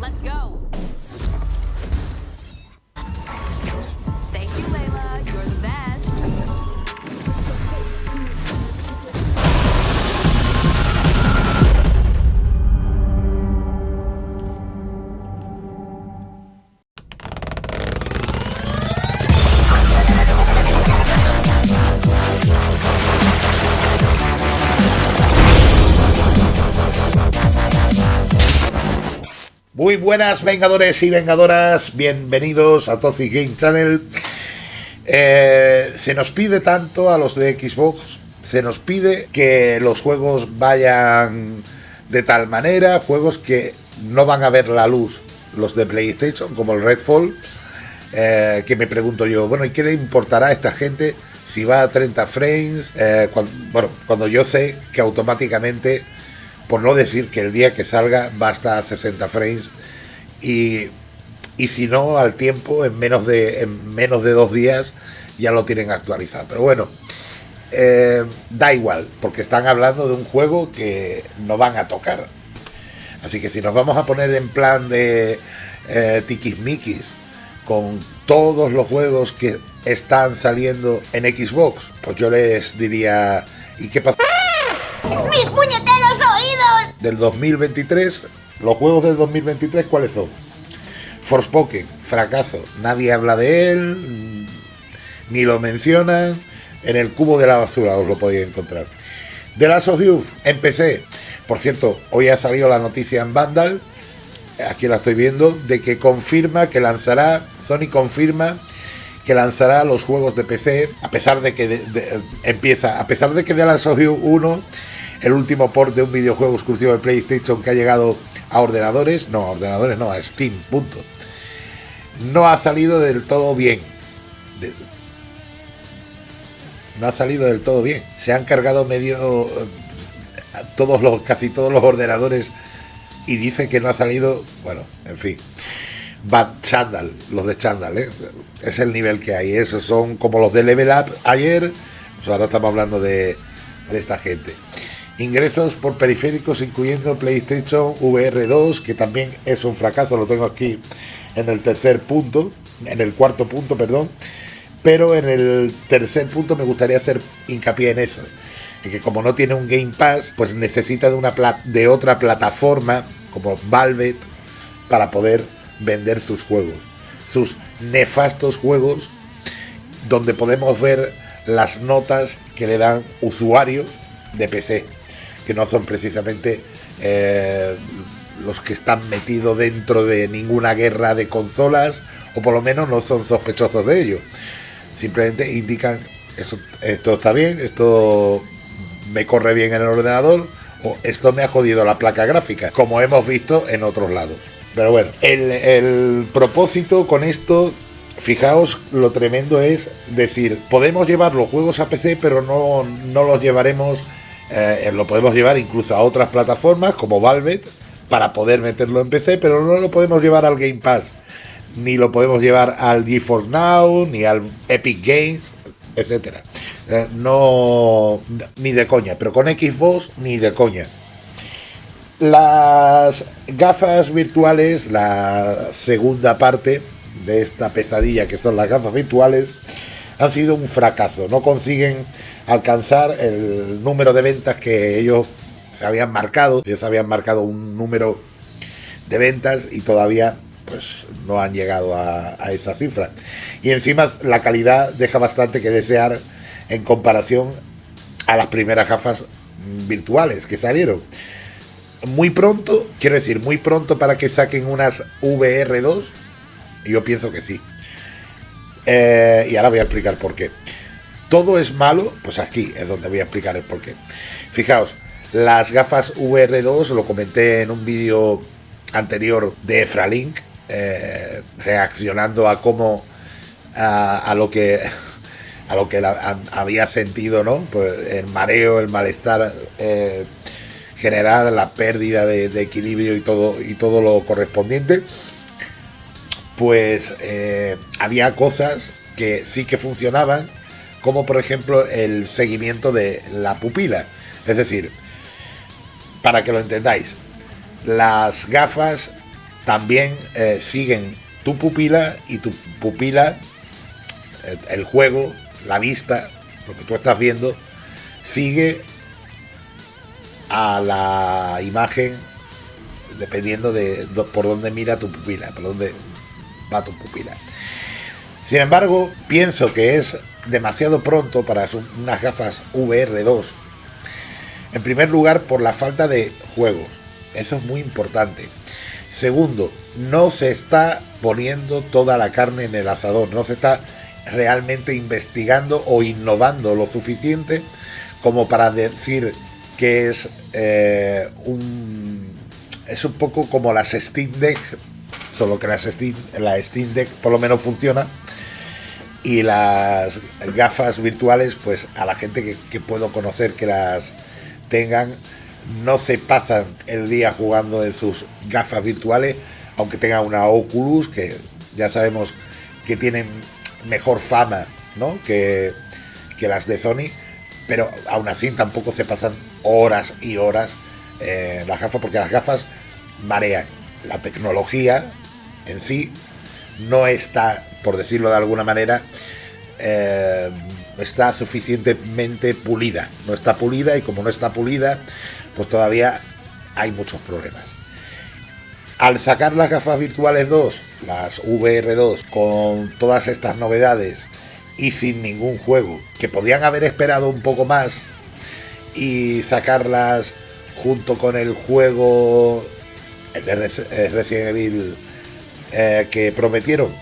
Let's go. Muy buenas vengadores y vengadoras, bienvenidos a Toxic Game Channel. Eh, se nos pide tanto a los de Xbox, se nos pide que los juegos vayan de tal manera, juegos que no van a ver la luz, los de PlayStation, como el Redfall, eh, que me pregunto yo, bueno, ¿y qué le importará a esta gente si va a 30 frames? Eh, bueno, cuando yo sé que automáticamente por no decir que el día que salga va a estar a 60 frames y, y si no al tiempo en menos de en menos de dos días ya lo tienen actualizado pero bueno eh, da igual porque están hablando de un juego que no van a tocar así que si nos vamos a poner en plan de eh, tiquismiquis con todos los juegos que están saliendo en Xbox pues yo les diría ¿y qué pasa? ¡Mis puñeteros oídos! Del 2023, los juegos del 2023, ¿cuáles son? Forspoken, fracaso, nadie habla de él, mm, ni lo mencionan, en el cubo de la basura os lo podéis encontrar. The Last of Us, empecé, por cierto, hoy ha salido la noticia en Vandal, aquí la estoy viendo, de que confirma que lanzará, Sony confirma que lanzará los juegos de PC, a pesar de que empieza, a pesar de que The Last of Us 1 el último port de un videojuego exclusivo de PlayStation que ha llegado a ordenadores, no, a ordenadores no, a Steam, punto. No ha salido del todo bien. No ha salido del todo bien. Se han cargado medio eh, todos los casi todos los ordenadores y dice que no ha salido, bueno, en fin. Bad Chandal, los de Chandal, ¿eh? es el nivel que hay. Esos son como los de Level Up ayer. Pues ahora estamos hablando de esta gente. Ingresos por periféricos, incluyendo PlayStation VR 2, que también es un fracaso, lo tengo aquí en el tercer punto, en el cuarto punto, perdón. Pero en el tercer punto me gustaría hacer hincapié en eso. En que como no tiene un Game Pass, pues necesita de, una de otra plataforma como Valve para poder vender sus juegos. Sus nefastos juegos donde podemos ver las notas que le dan usuarios de PC, que no son precisamente eh, los que están metidos dentro de ninguna guerra de consolas, o por lo menos no son sospechosos de ello. Simplemente indican, esto está bien, esto me corre bien en el ordenador, o esto me ha jodido la placa gráfica, como hemos visto en otros lados. Pero bueno, el, el propósito con esto Fijaos lo tremendo es decir, podemos llevar los juegos a PC, pero no, no los llevaremos, eh, lo podemos llevar incluso a otras plataformas como Valve para poder meterlo en PC, pero no lo podemos llevar al Game Pass, ni lo podemos llevar al GeForce Now, ni al Epic Games, etcétera. Eh, no, ni de coña, pero con Xbox ni de coña. Las gafas virtuales, la segunda parte de esta pesadilla que son las gafas virtuales, han sido un fracaso. No consiguen alcanzar el número de ventas que ellos se habían marcado. Ellos habían marcado un número de ventas y todavía pues no han llegado a, a esa cifra. Y encima la calidad deja bastante que desear en comparación a las primeras gafas virtuales que salieron. Muy pronto, quiero decir, muy pronto para que saquen unas VR2, yo pienso que sí. Eh, y ahora voy a explicar por qué. Todo es malo, pues aquí es donde voy a explicar el por qué. Fijaos, las gafas VR2, lo comenté en un vídeo anterior de Efralink, eh, reaccionando a cómo, a, lo que a lo que había sentido, ¿no? Pues el mareo, el malestar eh, general, la pérdida de equilibrio y todo, y todo lo correspondiente pues eh, había cosas que sí que funcionaban, como por ejemplo el seguimiento de la pupila. Es decir, para que lo entendáis, las gafas también eh, siguen tu pupila y tu pupila, el, el juego, la vista, lo que tú estás viendo, sigue a la imagen dependiendo de por dónde mira tu pupila, por dónde va tu pupila. Sin embargo, pienso que es demasiado pronto para unas gafas VR2. En primer lugar, por la falta de juegos. Eso es muy importante. Segundo, no se está poniendo toda la carne en el asador. No se está realmente investigando o innovando lo suficiente como para decir que es eh, un es un poco como las Steam Deck, solo que las Steam, la Steam Deck por lo menos funciona y las gafas virtuales, pues a la gente que, que puedo conocer que las tengan, no se pasan el día jugando en sus gafas virtuales, aunque tengan una Oculus, que ya sabemos que tienen mejor fama ¿no? que, que las de Sony, pero aún así tampoco se pasan horas y horas eh, las gafas, porque las gafas marean. La tecnología en sí no está, por decirlo de alguna manera, eh, está suficientemente pulida. No está pulida y como no está pulida, pues todavía hay muchos problemas. Al sacar las gafas virtuales 2, las VR2, con todas estas novedades y sin ningún juego, que podían haber esperado un poco más y sacarlas junto con el juego el de Resident Evil eh, que prometieron,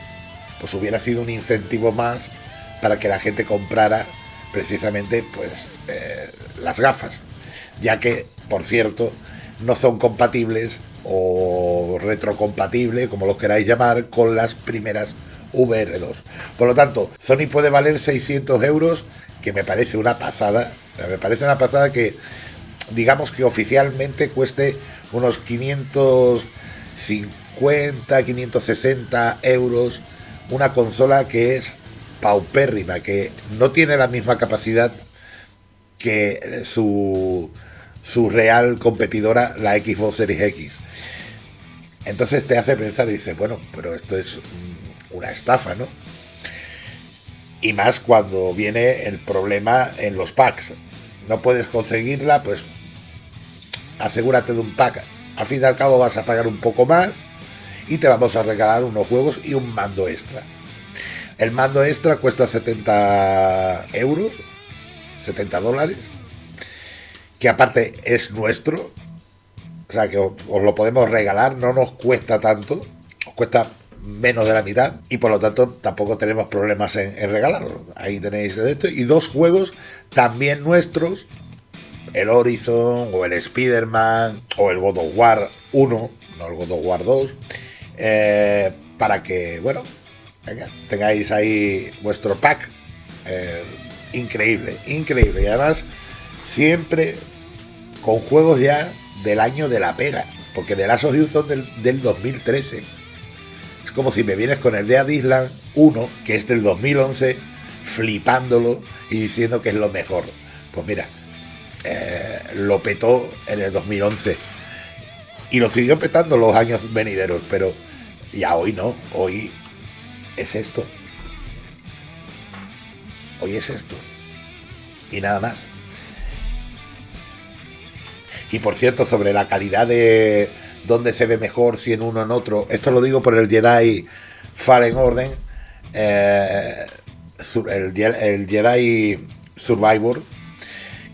pues hubiera sido un incentivo más para que la gente comprara precisamente pues eh, las gafas, ya que por cierto no son compatibles o retrocompatibles, como los queráis llamar, con las primeras VR2. Por lo tanto, Sony puede valer 600 euros, que me parece una pasada, me parece una pasada que digamos que oficialmente cueste unos 550, 560 euros una consola que es paupérrima, que no tiene la misma capacidad que su, su real competidora, la Xbox Series X. Entonces te hace pensar y dices, bueno, pero esto es mm, una estafa, ¿no? Y más cuando viene el problema en los packs. No puedes conseguirla, pues asegúrate de un pack. Al fin y al cabo vas a pagar un poco más y te vamos a regalar unos juegos y un mando extra. El mando extra cuesta 70 euros, 70 dólares, que aparte es nuestro, o sea que os, lo podemos regalar, no nos cuesta tanto, os cuesta menos de la mitad y por lo tanto tampoco tenemos problemas en, en regalarlo. Ahí tenéis esto y dos juegos también nuestros, el Horizon o el Spider-Man o el God of War 1, no el God of War 2, eh, para que, bueno, tengáis ahí vuestro pack. eh, increíble, increíble. Y además, siempre con juegos ya del año de la pera, porque The Last of Us son del, del 2013. Es como si me vienes con el Dead Island 1, que es del 2011, flipándolo y diciendo que es lo mejor. Pues mira, eh, lo petó en el 2011 y lo siguió petando los años venideros, pero ya hoy no, hoy es esto. Hoy es esto. Y nada más. Y por cierto, sobre la calidad de dónde se ve mejor, si en uno o en otro, esto lo digo por el Jedi Fallen Order, eh, el Jedi Survivor,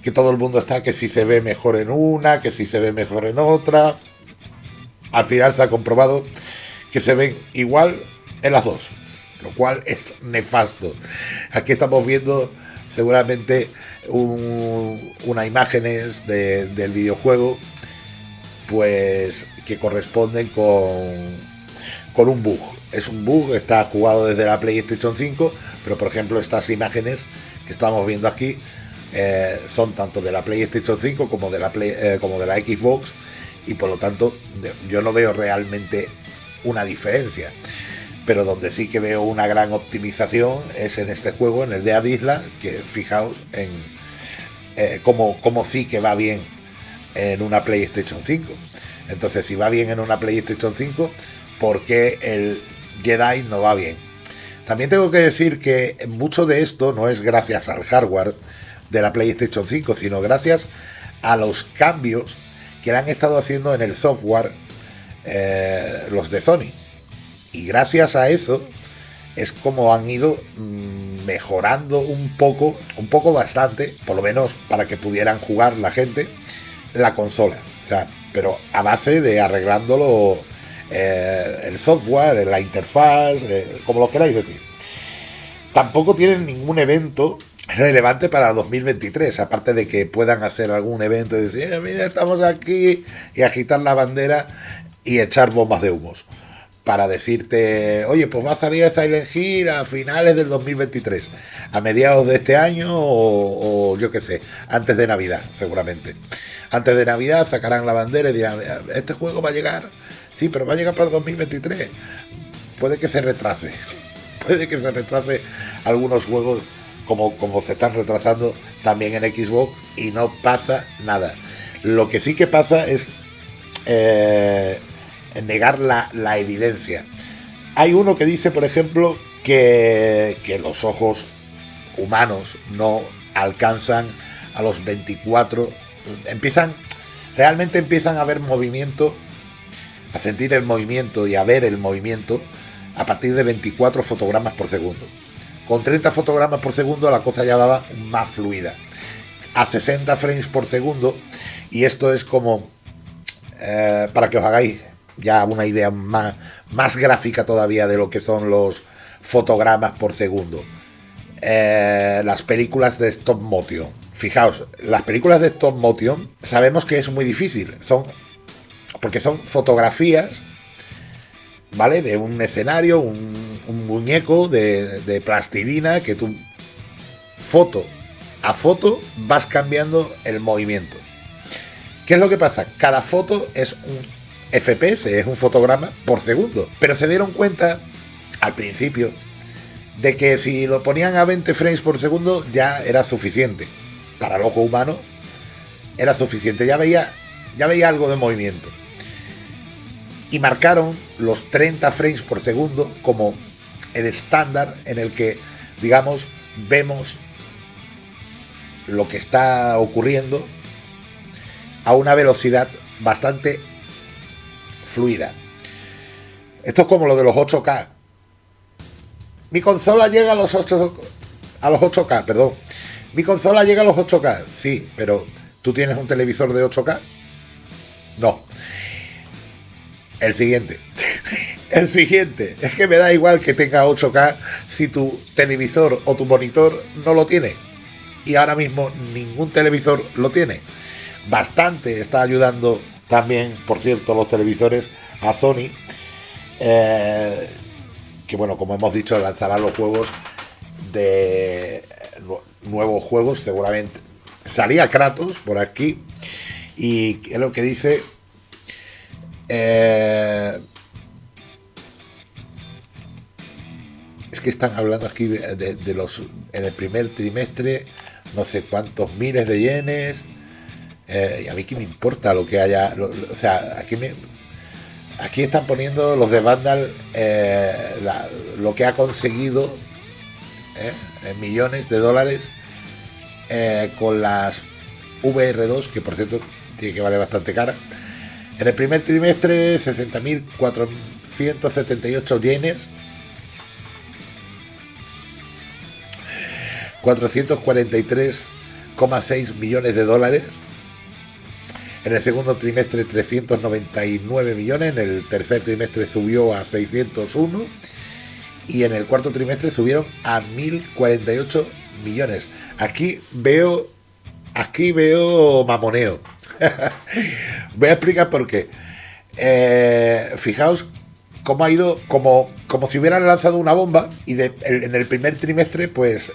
que todo el mundo está que si se ve mejor en una, que si se ve mejor en otra. Al final se ha comprobado que se ven igual en las dos, lo cual es nefasto. Aquí estamos viendo seguramente un- unas imágenes de- del videojuego pues que corresponden con, con un bug. Es un bug, está jugado desde la PlayStation 5, pero por ejemplo estas imágenes que estamos viendo aquí eh, son tanto de la PlayStation 5 como de la, Play- eh, como de la Xbox y por lo tanto yo no veo realmente una diferencia. Pero donde sí que veo una gran optimización es en este juego, en el de Adisla, que fijaos en eh, cómo, cómo sí que va bien en una PlayStation 5. Entonces, si va bien en una PlayStation 5, ¿por qué el Jedi no va bien? También tengo que decir que mucho de esto no es gracias al hardware de la PlayStation 5, sino gracias a los cambios que le han estado haciendo en el software eh, los de Sony. Y gracias a eso es como han ido mm, mejorando un poco, un poco bastante, por lo menos para que pudieran jugar la gente, la consola. Pero a base de arreglándolo eh, el software, la interfaz, eh, como lo queráis decir. Tampoco tienen ningún evento relevante para 2023, aparte de que puedan hacer algún evento y decir, eh, mira, estamos aquí y agitar la bandera y echar bombas de humos para decirte, oye, pues va a salir Silent Hill a finales del 2023, a mediados de este año o, yo qué sé, antes de Navidad, seguramente. Antes de Navidad sacarán la bandera y dirán, este juego va a llegar, sí, pero va a llegar para el 2023. Puede que se retrase, puede que se retrase algunos juegos como, como se están retrasando también en Xbox y no pasa nada. Lo que sí que pasa es... Eh, negar la, la evidencia. Hay uno que dice, por ejemplo, que, que los ojos humanos no alcanzan a los 24, empiezan, realmente empiezan a ver movimiento, a sentir el movimiento y a ver el movimiento a partir de 24 fotogramas por segundo. Con 30 fotogramas por segundo la cosa ya va más fluida. A 60 frames por segundo, y esto es como, eh, para que os hagáis ya una idea más, más gráfica todavía de lo que son los fotogramas por segundo. Eh, las películas de stop motion. Fijaos, las películas de stop motion sabemos que es muy difícil. Son. Porque son fotografías. ¿Vale? De un escenario, un, muñeco de, de plastilina que tú. Foto a foto vas cambiando el movimiento. ¿Qué es lo que pasa? Cada foto es un FPS, es un fotograma por segundo. Pero se dieron cuenta al principio de que si lo ponían a 20 frames por segundo ya era suficiente. Para el ojo humano era suficiente, ya veía, ya veía algo de movimiento. Y marcaron los 30 frames por segundo como el estándar en el que, digamos, vemos lo que está ocurriendo a una velocidad bastante fluida. Esto es como lo de los 8K. Mi consola llega a los 8 a los 8K, perdón. Mi consola llega a los 8K, sí, pero ¿tú tienes un televisor de 8K? No. El siguiente. El siguiente. Es que me da igual que tenga 8K si tu televisor o tu monitor no lo tiene. Y ahora mismo ningún televisor lo tiene. Bastante está ayudando también, por cierto, los televisores a Sony, eh, que bueno, como hemos dicho, lanzará los juegos de nuevos juegos, seguramente. Salía Kratos por aquí y es lo que dice. Eh, es que están hablando aquí de, los en el primer trimestre no sé cuántos miles de yenes eh, a mí que me importa lo que haya. o sea, aquí me. Aquí están poniendo los de Vandal eh, lo que ha conseguido eh, en millones de dólares con las VR2, que por cierto tiene que valer bastante cara. En el primer trimestre, 60.478 yenes. 443,6 millones de dólares. En el segundo trimestre 399 millones, en el tercer trimestre subió a 601 y en el cuarto trimestre subieron a 1048 millones. Aquí veo aquí veo mamoneo. Voy a explicar por qué. Eh, fijaos cómo ha ido, como, como si hubieran lanzado una bomba y en el primer trimestre, pues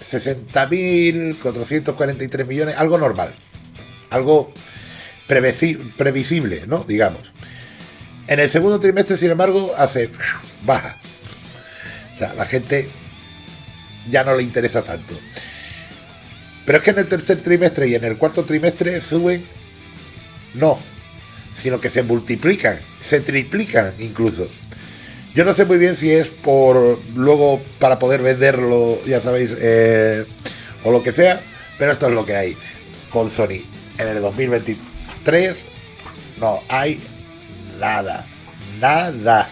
60.443 millones, algo normal. Algo previsible, ¿no? Digamos. En el segundo trimestre, sin embargo, hace baja. O sea, la gente ya no le interesa tanto. Pero es que en el tercer trimestre y en el cuarto trimestre suben, no, sino que se multiplican, se triplican incluso. Yo no sé muy bien si es por luego para poder venderlo, ya sabéis, eh, o lo que sea, pero esto es lo que hay con Sony. En el 2023 no hay nada, nada,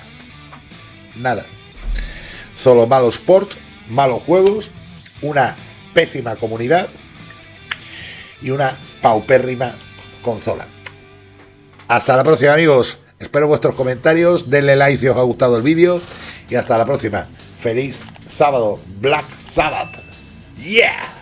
nada. Solo malos ports, malos juegos, una pésima comunidad y una paupérrima consola. Hasta la próxima amigos. Espero vuestros comentarios. Denle like si os ha gustado el vídeo. Y hasta la próxima. Feliz sábado. Black Sabbath. Yeah.